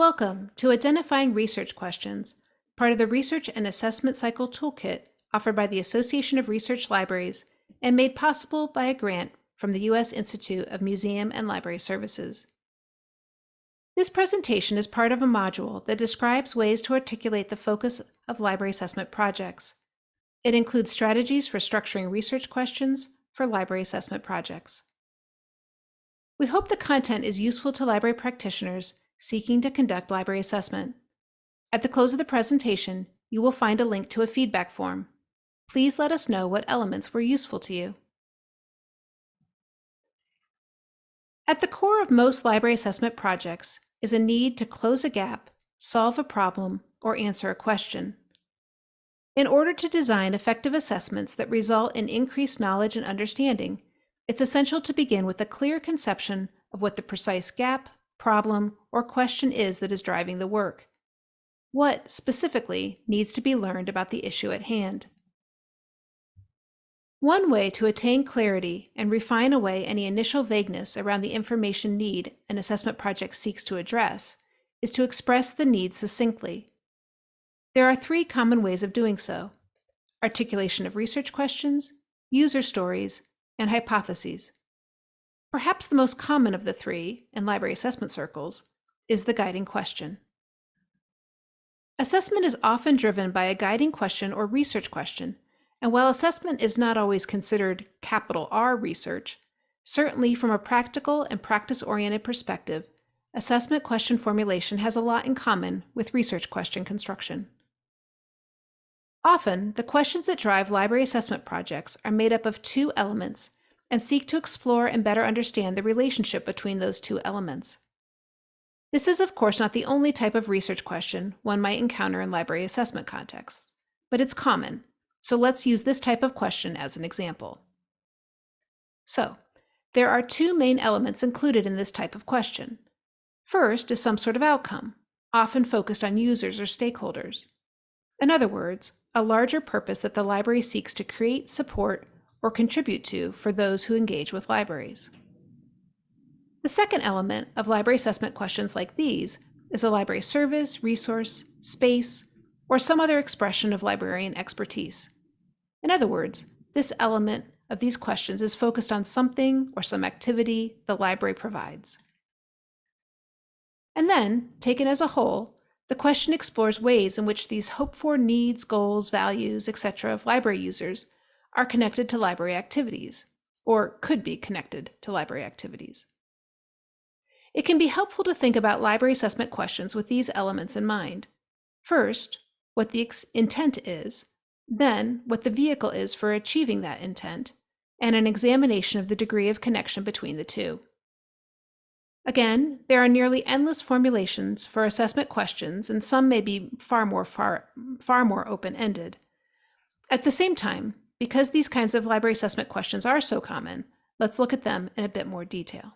Welcome to Identifying Research Questions, part of the Research and Assessment Cycle Toolkit offered by the Association of Research Libraries and made possible by a grant from the U.S. Institute of Museum and Library Services. This presentation is part of a module that describes ways to articulate the focus of library assessment projects. It includes strategies for structuring research questions for library assessment projects. We hope the content is useful to library practitioners seeking to conduct library assessment. At the close of the presentation, you will find a link to a feedback form. Please let us know what elements were useful to you. At the core of most library assessment projects is a need to close a gap, solve a problem, or answer a question. In order to design effective assessments that result in increased knowledge and understanding, it's essential to begin with a clear conception of what the precise gap, problem, or question is that is driving the work. What, specifically, needs to be learned about the issue at hand? One way to attain clarity and refine away any initial vagueness around the information need an assessment project seeks to address is to express the need succinctly. There are three common ways of doing so articulation of research questions, user stories, and hypotheses. Perhaps the most common of the three, in library assessment circles, is the guiding question. Assessment is often driven by a guiding question or research question, and while assessment is not always considered capital R research, certainly from a practical and practice-oriented perspective, assessment question formulation has a lot in common with research question construction. Often, the questions that drive library assessment projects are made up of two elements and seek to explore and better understand the relationship between those two elements. This is, of course, not the only type of research question one might encounter in library assessment contexts, but it's common, so let's use this type of question as an example. So, there are two main elements included in this type of question. First is some sort of outcome, often focused on users or stakeholders. In other words, a larger purpose that the library seeks to create, support, or contribute to for those who engage with libraries. The second element of library assessment questions like these is a library service, resource, space, or some other expression of librarian expertise. In other words, this element of these questions is focused on something or some activity the library provides. And then, taken as a whole, the question explores ways in which these hoped-for needs, goals, values, etc. of library users are connected to library activities, or could be connected to library activities. It can be helpful to think about library assessment questions with these elements in mind. First, what the intent is, then what the vehicle is for achieving that intent, and an examination of the degree of connection between the two. Again, there are nearly endless formulations for assessment questions, and some may be far more far, far more open-ended. At the same time, because these kinds of library assessment questions are so common, let's look at them in a bit more detail.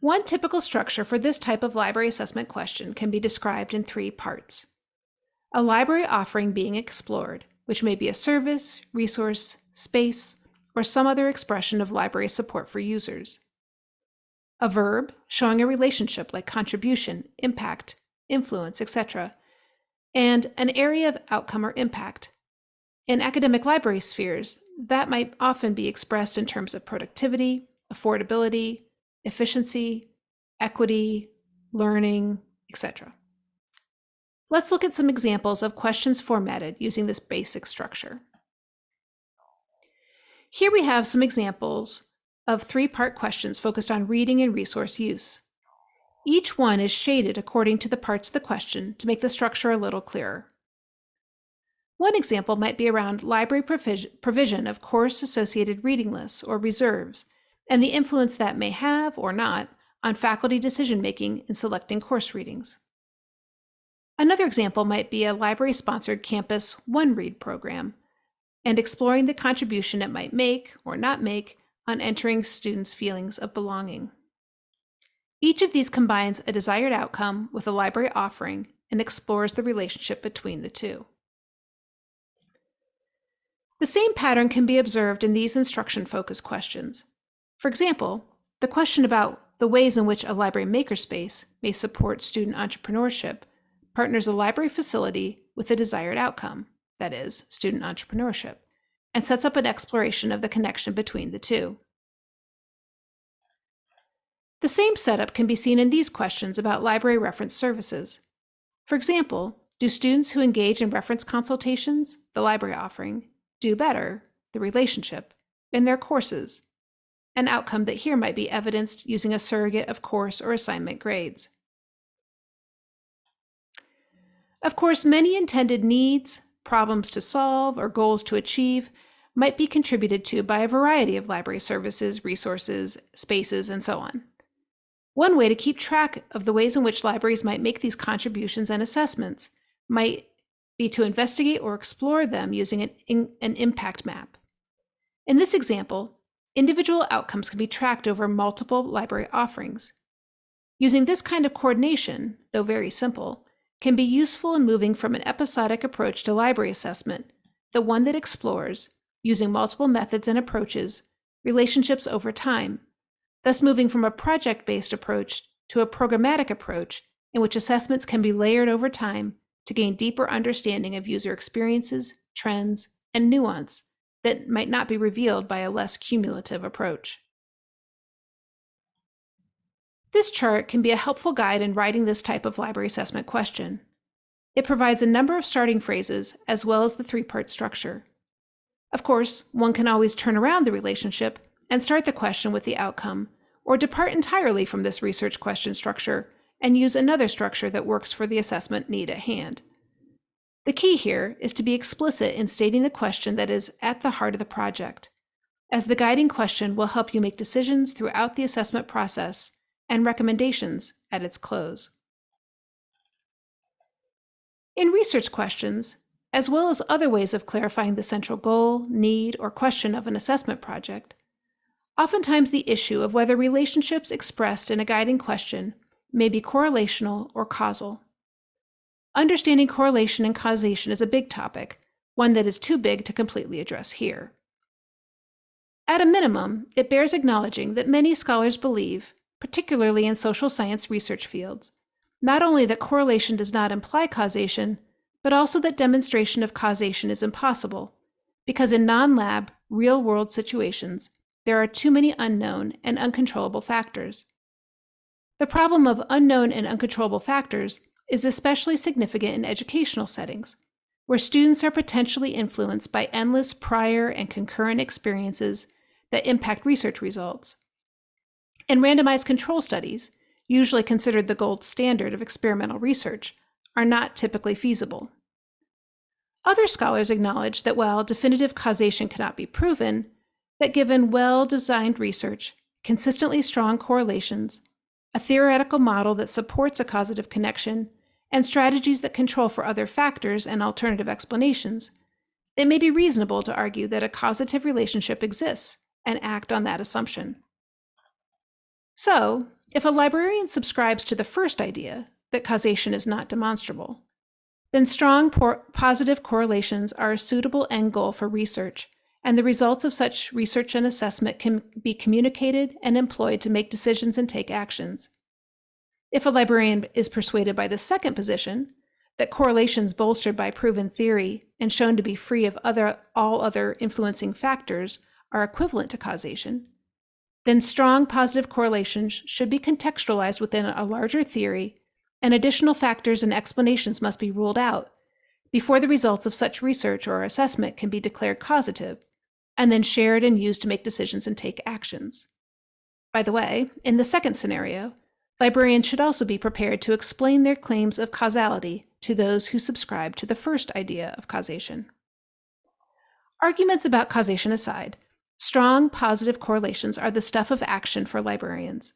One typical structure for this type of library assessment question can be described in three parts. A library offering being explored, which may be a service, resource, space, or some other expression of library support for users. A verb showing a relationship like contribution, impact, influence, etc. And an area of outcome or impact, in academic library spheres, that might often be expressed in terms of productivity, affordability, efficiency, equity, learning, etc. Let's look at some examples of questions formatted using this basic structure. Here we have some examples of three-part questions focused on reading and resource use. Each one is shaded according to the parts of the question to make the structure a little clearer. One example might be around library provision of course-associated reading lists or reserves, and the influence that may have, or not, on faculty decision-making in selecting course readings. Another example might be a library-sponsored campus one-read program, and exploring the contribution it might make, or not make, on entering students' feelings of belonging. Each of these combines a desired outcome with a library offering and explores the relationship between the two. The same pattern can be observed in these instruction-focused questions. For example, the question about the ways in which a library makerspace may support student entrepreneurship partners a library facility with a desired outcome, that is, student entrepreneurship, and sets up an exploration of the connection between the two. The same setup can be seen in these questions about library reference services. For example, do students who engage in reference consultations, the library offering, do better, the relationship, in their courses, an outcome that here might be evidenced using a surrogate of course or assignment grades. Of course, many intended needs, problems to solve, or goals to achieve might be contributed to by a variety of library services, resources, spaces, and so on. One way to keep track of the ways in which libraries might make these contributions and assessments might be to investigate or explore them using an, an impact map. In this example, individual outcomes can be tracked over multiple library offerings. Using this kind of coordination, though very simple, can be useful in moving from an episodic approach to library assessment, the one that explores, using multiple methods and approaches, relationships over time thus moving from a project-based approach to a programmatic approach in which assessments can be layered over time to gain deeper understanding of user experiences, trends, and nuance that might not be revealed by a less cumulative approach. This chart can be a helpful guide in writing this type of library assessment question. It provides a number of starting phrases as well as the three-part structure. Of course, one can always turn around the relationship and start the question with the outcome, or depart entirely from this research question structure and use another structure that works for the assessment need at hand. The key here is to be explicit in stating the question that is at the heart of the project, as the guiding question will help you make decisions throughout the assessment process and recommendations at its close. In research questions, as well as other ways of clarifying the central goal, need, or question of an assessment project, Oftentimes, the issue of whether relationships expressed in a guiding question may be correlational or causal. Understanding correlation and causation is a big topic, one that is too big to completely address here. At a minimum, it bears acknowledging that many scholars believe, particularly in social science research fields, not only that correlation does not imply causation, but also that demonstration of causation is impossible, because in non-lab, real-world situations, there are too many unknown and uncontrollable factors. The problem of unknown and uncontrollable factors is especially significant in educational settings, where students are potentially influenced by endless prior and concurrent experiences that impact research results. And randomized control studies, usually considered the gold standard of experimental research, are not typically feasible. Other scholars acknowledge that while definitive causation cannot be proven, that given well-designed research, consistently strong correlations, a theoretical model that supports a causative connection, and strategies that control for other factors and alternative explanations, it may be reasonable to argue that a causative relationship exists and act on that assumption. So, if a librarian subscribes to the first idea, that causation is not demonstrable, then strong positive correlations are a suitable end goal for research and the results of such research and assessment can be communicated and employed to make decisions and take actions. If a librarian is persuaded by the second position, that correlations bolstered by proven theory and shown to be free of other, all other influencing factors are equivalent to causation, then strong positive correlations should be contextualized within a larger theory and additional factors and explanations must be ruled out before the results of such research or assessment can be declared causative and then shared and used to make decisions and take actions. By the way, in the second scenario, librarians should also be prepared to explain their claims of causality to those who subscribe to the first idea of causation. Arguments about causation aside, strong positive correlations are the stuff of action for librarians.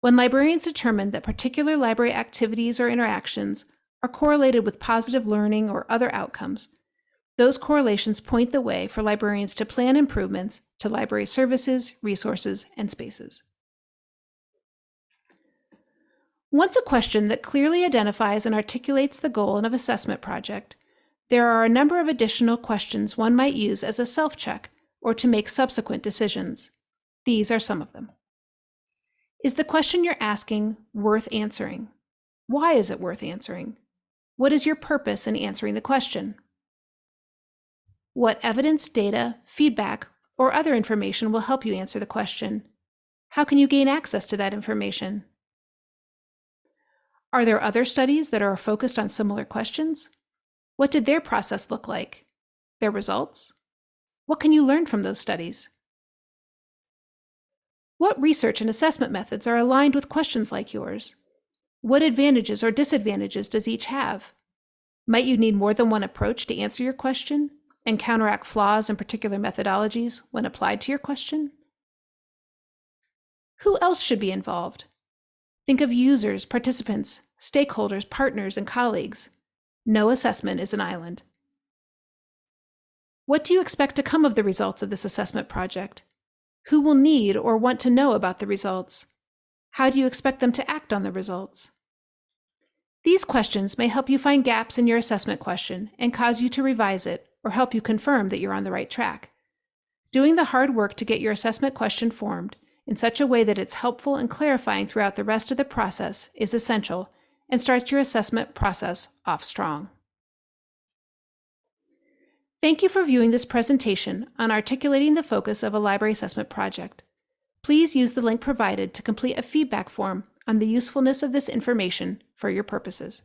When librarians determine that particular library activities or interactions are correlated with positive learning or other outcomes, those correlations point the way for librarians to plan improvements to library services, resources, and spaces. Once a question that clearly identifies and articulates the goal of assessment project, there are a number of additional questions one might use as a self-check or to make subsequent decisions. These are some of them. Is the question you're asking worth answering? Why is it worth answering? What is your purpose in answering the question? What evidence, data, feedback, or other information will help you answer the question? How can you gain access to that information? Are there other studies that are focused on similar questions? What did their process look like? Their results? What can you learn from those studies? What research and assessment methods are aligned with questions like yours? What advantages or disadvantages does each have? Might you need more than one approach to answer your question and counteract flaws in particular methodologies when applied to your question? Who else should be involved? Think of users, participants, stakeholders, partners, and colleagues. No assessment is an island. What do you expect to come of the results of this assessment project? Who will need or want to know about the results? How do you expect them to act on the results? These questions may help you find gaps in your assessment question and cause you to revise it or help you confirm that you're on the right track. Doing the hard work to get your assessment question formed in such a way that it's helpful and clarifying throughout the rest of the process is essential and starts your assessment process off strong. Thank you for viewing this presentation on articulating the focus of a library assessment project. Please use the link provided to complete a feedback form on the usefulness of this information for your purposes.